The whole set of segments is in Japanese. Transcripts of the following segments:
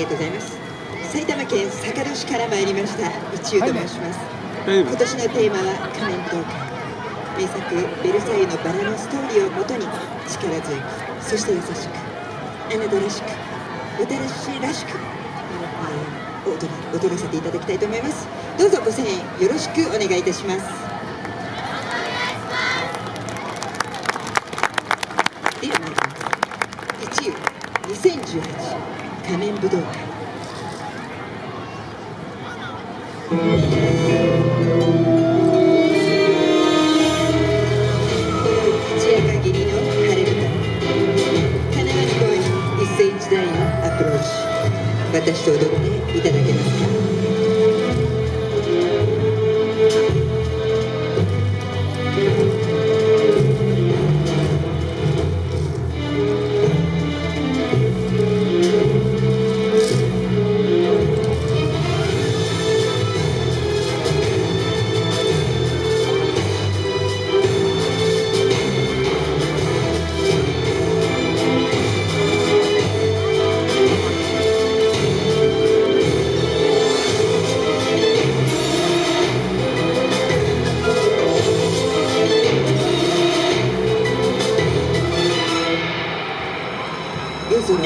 りがとうございます。埼玉県坂戸市から参りました一遊と申します、今年のテーマは仮面東海名作「ベルサイユのバラ」のストーリーをもとに力強くそして優しくあなたらしく私らしく、えー、踊らせていただきたいと思います。どうぞご声援よろしくお願いいたします。では参ります。1遊2018仮面武道会私と踊って。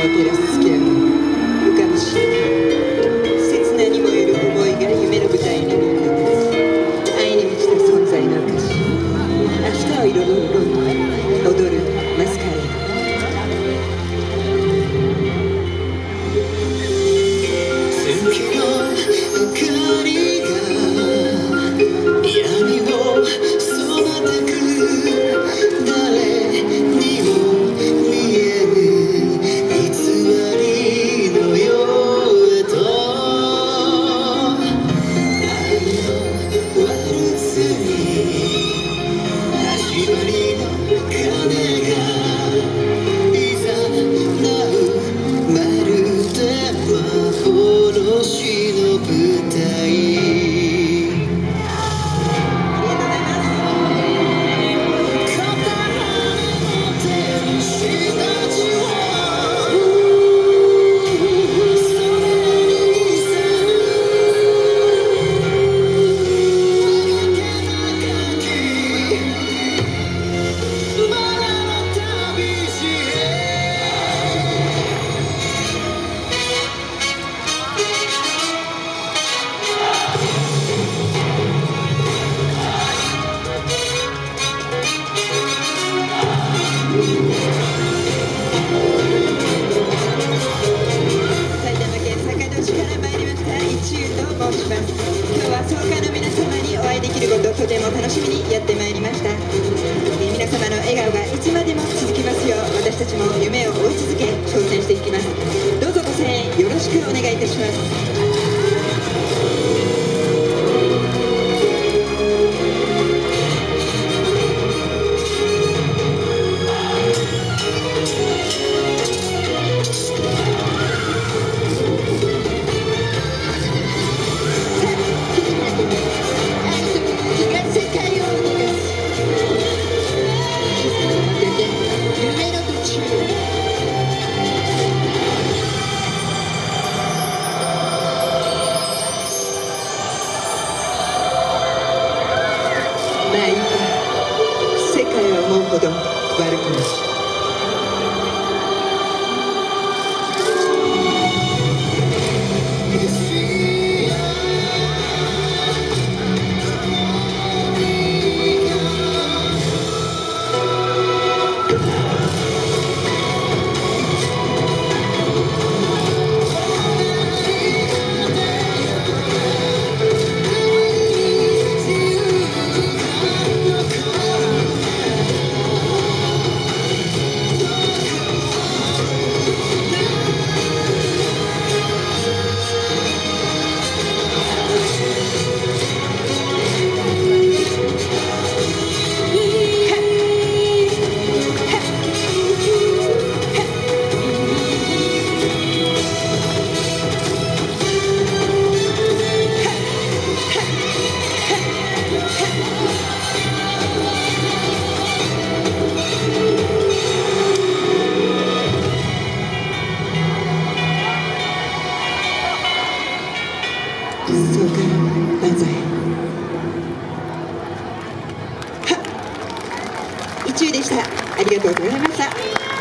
空を楽しみにやってまいりました、えー、皆様の笑顔がいつまでも続きますよう私たちも夢を追い続け挑戦していきます。どうぞご声援よろしくお願いいたします。前いっぱい世界はもうほど悪くないそうか万歳は宇宙でしたありがとうござい。ました